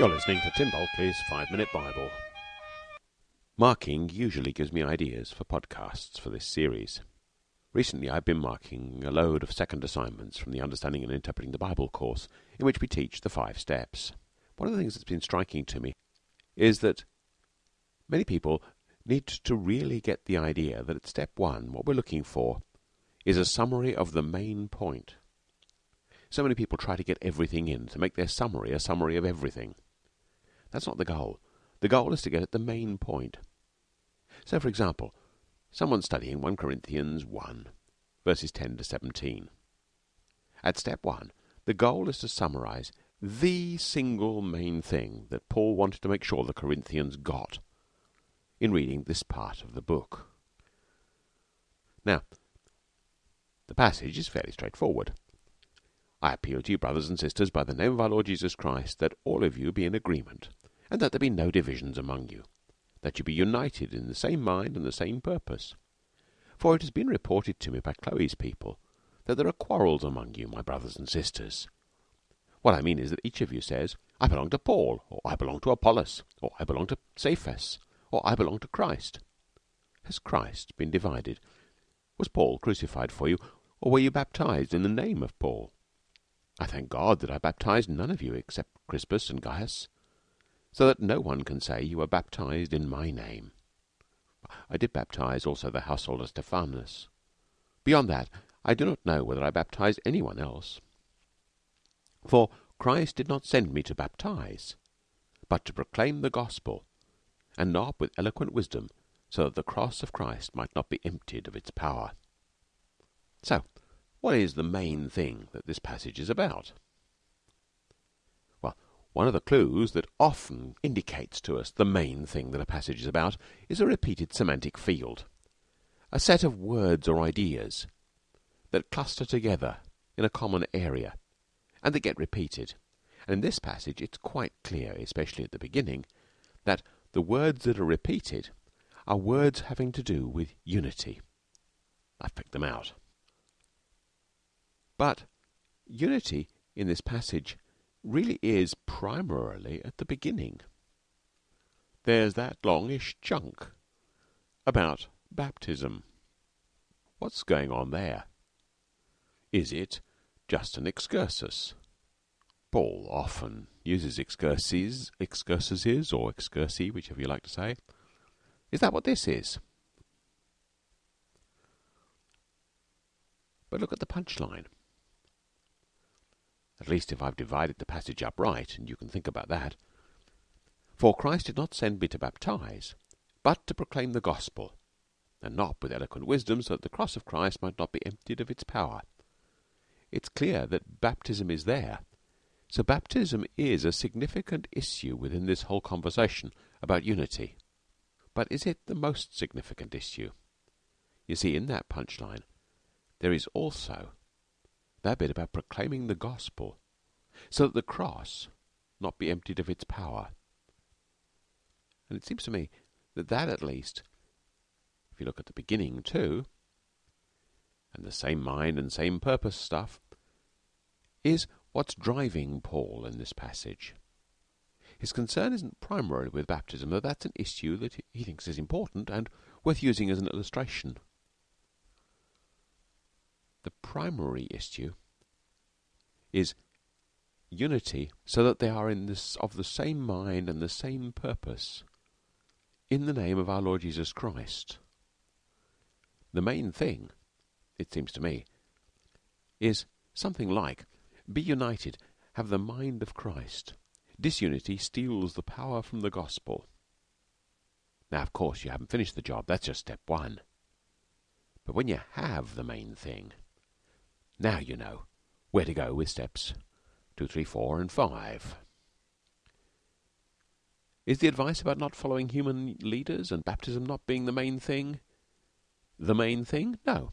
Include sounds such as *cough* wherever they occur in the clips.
You're listening to Tim Bulkeley's Five Minute Bible. Marking usually gives me ideas for podcasts for this series. Recently, I've been marking a load of second assignments from the Understanding and Interpreting the Bible course, in which we teach the five steps. One of the things that's been striking to me is that many people need to really get the idea that at step one, what we're looking for is a summary of the main point. So many people try to get everything in, to make their summary a summary of everything. That's not the goal. The goal is to get at the main point. So, for example, someone studying 1 Corinthians 1, verses 10 to 17. At step 1, the goal is to summarize the single main thing that Paul wanted to make sure the Corinthians got in reading this part of the book. Now, the passage is fairly straightforward. I appeal to you, brothers and sisters, by the name of our Lord Jesus Christ, that all of you be in agreement, and that there be no divisions among you, that you be united in the same mind and the same purpose. For it has been reported to me by Chloe's people that there are quarrels among you, my brothers and sisters. What I mean is that each of you says, I belong to Paul, or I belong to Apollos, or I belong to Cephas, or I belong to Christ. Has Christ been divided? Was Paul crucified for you, or were you baptized in the name of Paul? I thank God that I baptized none of you except Crispus and Gaius, so that no one can say you were baptized in my name. I did baptize also the household of Stephanas. Beyond that, I do not know whether I baptized anyone else. For Christ did not send me to baptize, but to proclaim the gospel, and not with eloquent wisdom, so that the cross of Christ might not be emptied of its power. So, what is the main thing that this passage is about? One of the clues that often indicates to us the main thing that a passage is about is a repeated semantic field, a set of words or ideas that cluster together in a common area and that get repeated. And in this passage, it's quite clear, especially at the beginning, that the words that are repeated are words having to do with unity. I've picked them out. But unity in this passage really is primarily at the beginning. There's that longish chunk about baptism. What's going on there? Is it just an excursus? Paul often uses excurses, excursuses or excursi, whichever you like to say. Is that what this is? But look at the punchline. At least if I've divided the passage up right, and you can think about that. For Christ did not send me to baptize, but to proclaim the gospel, and not with eloquent wisdom, so that the cross of Christ might not be emptied of its power. It's clear that baptism is there. So baptism is a significant issue within this whole conversation about unity. But is it the most significant issue? You see, in that punchline, there is also that bit about proclaiming the gospel so that the cross not be emptied of its power. And it seems to me that that at least, if you look at the beginning too, and the same mind and same purpose stuff, is what's driving Paul in this passage. His concern isn't primarily with baptism, though that's an issue that he thinks is important and worth using as an illustration. The primary issue is unity so that they are of the same mind and the same purpose in the name of our Lord Jesus Christ. The main thing, it seems to me, is something like be united, have the mind of Christ. Disunity steals the power from the gospel. Now, of course, you haven't finished the job. That's just step one. But when you have the main thing, now you know where to go with steps two, three, four, and five. Is the advice about not following human leaders and baptism not being the main thing the main thing? No.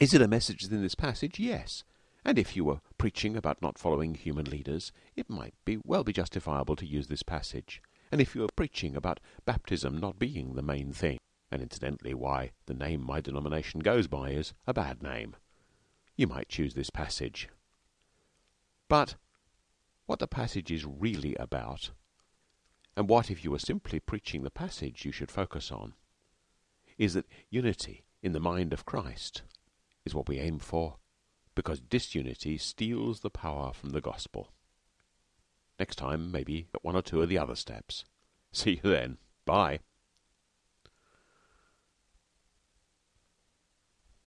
Is it a message in this passage? Yes. And if you were preaching about not following human leaders, it might be well be justifiable to use this passage. And if you were preaching about baptism not being the main thing, and incidentally why the name my denomination goes by is a bad name, you might choose this passage. But what the passage is really about, and what, if you were simply preaching the passage, you should focus on, is that unity in the mind of Christ is what we aim for, because disunity steals the power from the gospel. Next time, maybe at one or two of the other steps. *laughs* See you then. Bye.